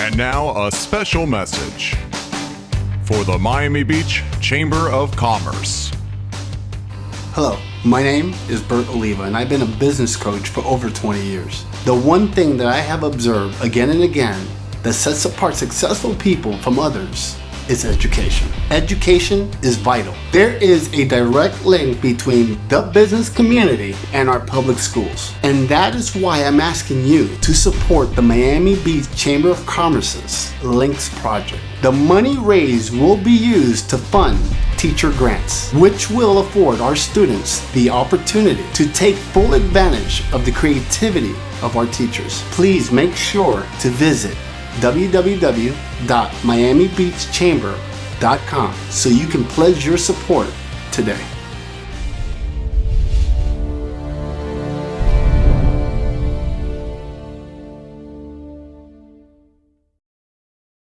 And now, a special message for the Miami Beach Chamber of Commerce. Hello, my name is Bert Oliva, and I've been a business coach for over 20 years. The one thing that I have observed again and again that sets apart successful people from others is education. Education is vital. There is a direct link between the business community and our public schools. And that is why I'm asking you to support the Miami Beach Chamber of Commerce's Links Project. The money raised will be used to fund teacher grants, which will afford our students the opportunity to take full advantage of the creativity of our teachers. Please make sure to visit www.miamibeachchamber.com so you can pledge your support today.